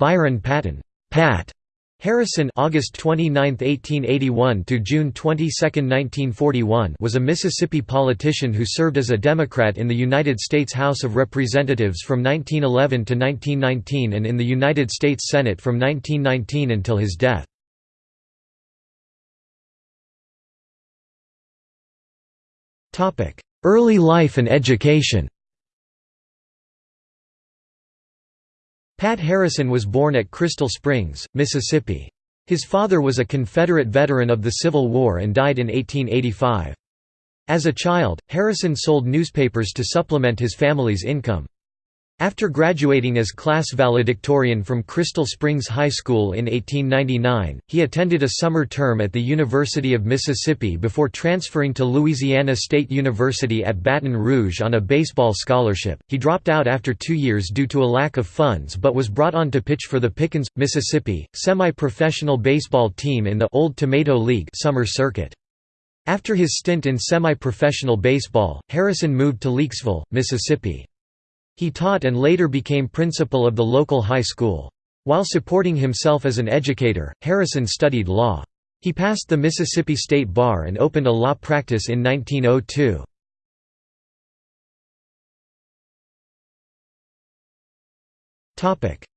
Byron Patton. Pat. Harrison August 29, 1881 to June 22, 1941 was a Mississippi politician who served as a Democrat in the United States House of Representatives from 1911 to 1919 and in the United States Senate from 1919 until his death. Early life and education Pat Harrison was born at Crystal Springs, Mississippi. His father was a Confederate veteran of the Civil War and died in 1885. As a child, Harrison sold newspapers to supplement his family's income. After graduating as class valedictorian from Crystal Springs High School in 1899, he attended a summer term at the University of Mississippi before transferring to Louisiana State University at Baton Rouge on a baseball scholarship. He dropped out after two years due to a lack of funds but was brought on to pitch for the Pickens, Mississippi, semi-professional baseball team in the Old Tomato League summer circuit. After his stint in semi-professional baseball, Harrison moved to Leakesville, Mississippi. He taught and later became principal of the local high school. While supporting himself as an educator, Harrison studied law. He passed the Mississippi State Bar and opened a law practice in 1902.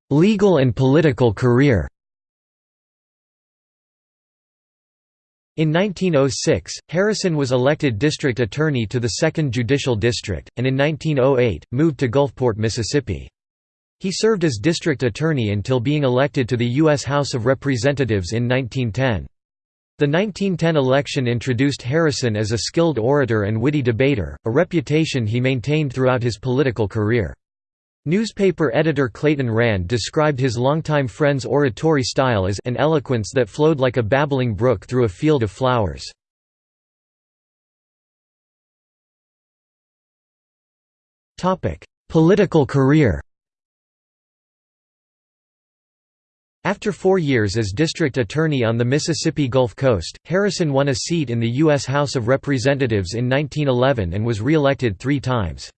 Legal and political career In 1906, Harrison was elected district attorney to the 2nd Judicial District, and in 1908, moved to Gulfport, Mississippi. He served as district attorney until being elected to the U.S. House of Representatives in 1910. The 1910 election introduced Harrison as a skilled orator and witty debater, a reputation he maintained throughout his political career. Newspaper editor Clayton Rand described his longtime friend's oratory style as an eloquence that flowed like a babbling brook through a field of flowers. Political career After four years as district attorney on the Mississippi Gulf Coast, Harrison won a seat in the U.S. House of Representatives in 1911 and was re-elected three times.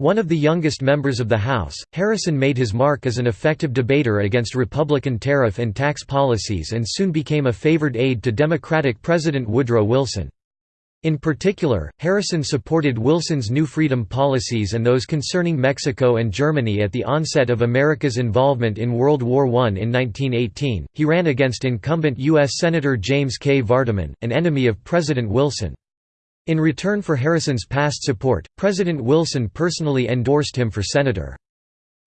One of the youngest members of the House, Harrison made his mark as an effective debater against Republican tariff and tax policies and soon became a favored aide to Democratic President Woodrow Wilson. In particular, Harrison supported Wilson's New Freedom policies and those concerning Mexico and Germany at the onset of America's involvement in World War I. In 1918, he ran against incumbent U.S. Senator James K. Vardaman, an enemy of President Wilson. In return for Harrison's past support, President Wilson personally endorsed him for senator.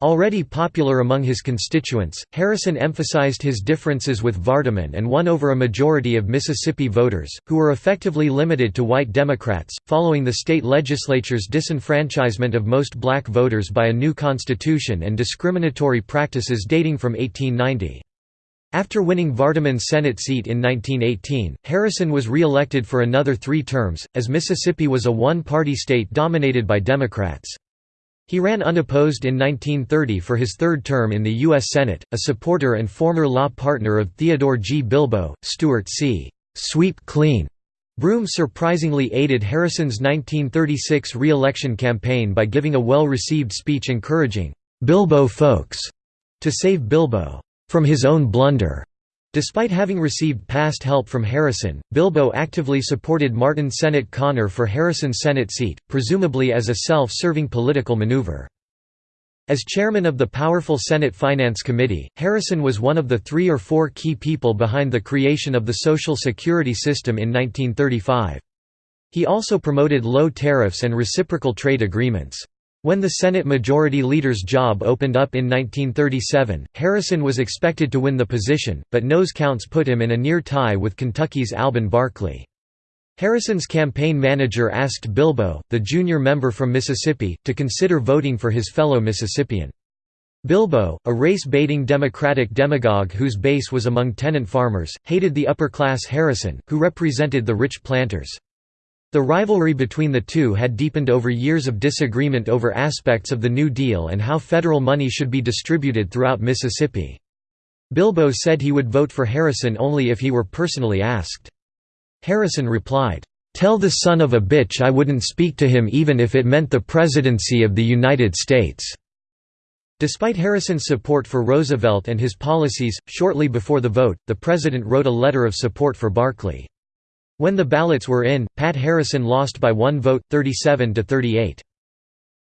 Already popular among his constituents, Harrison emphasized his differences with Vardaman and won over a majority of Mississippi voters, who were effectively limited to white Democrats, following the state legislature's disenfranchisement of most black voters by a new constitution and discriminatory practices dating from 1890. After winning Vardaman's Senate seat in 1918, Harrison was re-elected for another three terms, as Mississippi was a one-party state dominated by Democrats. He ran unopposed in 1930 for his third term in the U.S. Senate, a supporter and former law partner of Theodore G. Bilbo. Stuart C. Sweep Clean Broom surprisingly aided Harrison's 1936 re-election campaign by giving a well-received speech encouraging «Bilbo folks» to save Bilbo from his own blunder. Despite having received past help from Harrison, Bilbo actively supported Martin Sennett Conner for Harrison's Senate seat, presumably as a self-serving political maneuver. As chairman of the powerful Senate Finance Committee, Harrison was one of the three or four key people behind the creation of the Social Security system in 1935. He also promoted low tariffs and reciprocal trade agreements. When the Senate Majority Leader's job opened up in 1937, Harrison was expected to win the position, but nose counts put him in a near tie with Kentucky's Alben Barkley. Harrison's campaign manager asked Bilbo, the junior member from Mississippi, to consider voting for his fellow Mississippian. Bilbo, a race-baiting Democratic demagogue whose base was among tenant farmers, hated the upper-class Harrison, who represented the rich planters. The rivalry between the two had deepened over years of disagreement over aspects of the New Deal and how federal money should be distributed throughout Mississippi. Bilbo said he would vote for Harrison only if he were personally asked. Harrison replied, "'Tell the son of a bitch I wouldn't speak to him even if it meant the presidency of the United States.'" Despite Harrison's support for Roosevelt and his policies, shortly before the vote, the president wrote a letter of support for Barkley. When the ballots were in, Pat Harrison lost by one vote, 37 to 38.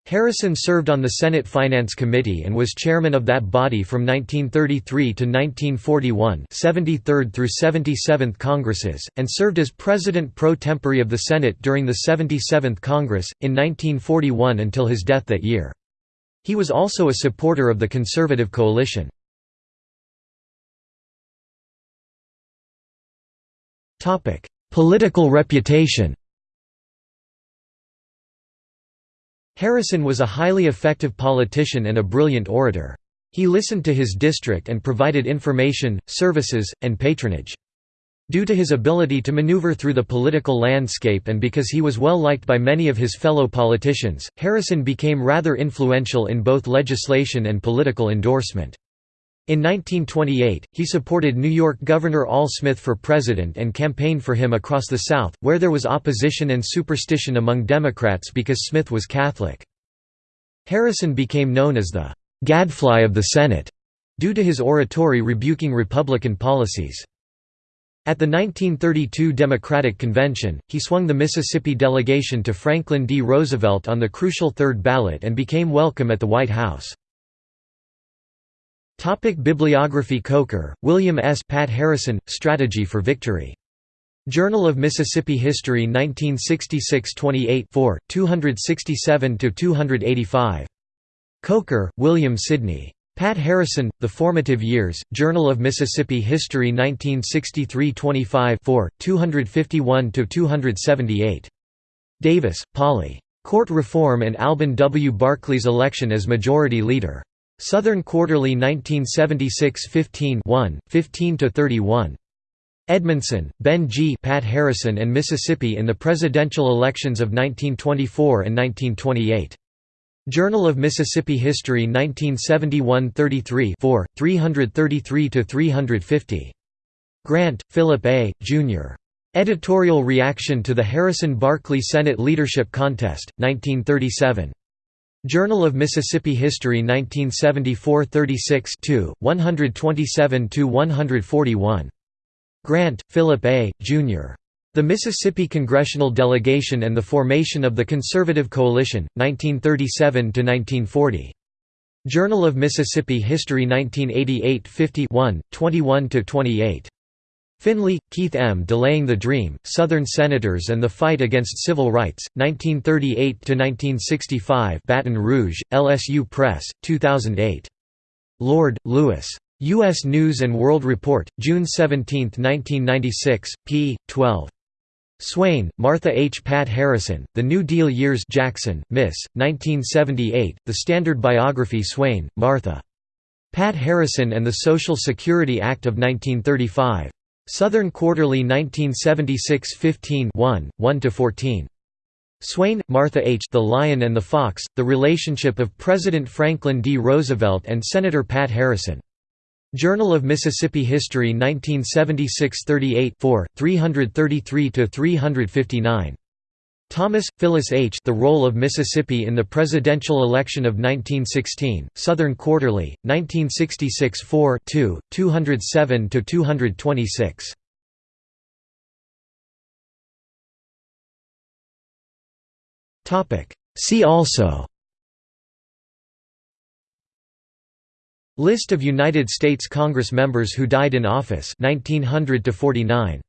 Harrison served on the Senate Finance Committee and was chairman of that body from 1933 to 1941 73rd through 77th Congresses, and served as president pro tempore of the Senate during the 77th Congress, in 1941 until his death that year. He was also a supporter of the Conservative coalition. Political reputation Harrison was a highly effective politician and a brilliant orator. He listened to his district and provided information, services, and patronage. Due to his ability to maneuver through the political landscape and because he was well liked by many of his fellow politicians, Harrison became rather influential in both legislation and political endorsement. In 1928, he supported New York Governor Al Smith for president and campaigned for him across the South, where there was opposition and superstition among Democrats because Smith was Catholic. Harrison became known as the «gadfly of the Senate» due to his oratory rebuking Republican policies. At the 1932 Democratic Convention, he swung the Mississippi delegation to Franklin D. Roosevelt on the crucial third ballot and became welcome at the White House. Topic Bibliography Coker, William S. Pat Harrison, Strategy for Victory. Journal of Mississippi History 1966 28 267–285. Coker, William Sidney. Pat Harrison, The Formative Years, Journal of Mississippi History 1963 25 251–278. Davis, Polly. Court Reform and Alben W. Barkley's Election as Majority Leader. Southern Quarterly 1976 15 15–31. Edmondson, Ben G. Pat Harrison and Mississippi in the Presidential Elections of 1924 and 1928. Journal of Mississippi History 1971 33 333–350. Grant, Philip A., Jr. Editorial Reaction to the Harrison-Barkley Senate Leadership Contest, 1937. Journal of Mississippi History 1974 36 127–141. Grant, Philip A., Jr. The Mississippi Congressional Delegation and the Formation of the Conservative Coalition, 1937–1940. Journal of Mississippi History 1988 50 21–28. Finley, Keith M. Delaying the Dream, Southern Senators and the Fight Against Civil Rights, 1938–1965 Baton Rouge, LSU Press, 2008. Lord, Lewis. U.S. News & World Report, June 17, 1996, p. 12. Swain, Martha H. Pat Harrison, The New Deal Years Jackson, Miss, 1978, The Standard Biography Swain, Martha. Pat Harrison and the Social Security Act of 1935. Southern Quarterly 1976 15 1, 1–14. Swain, Martha H. The Lion and the Fox, The Relationship of President Franklin D. Roosevelt and Senator Pat Harrison. Journal of Mississippi History 1976 38 4, 333–359. Thomas, Phyllis H. The Role of Mississippi in the Presidential Election of 1916, Southern Quarterly, 1966 4 2, 207–226. See also List of United States Congress members who died in office 1900 to 49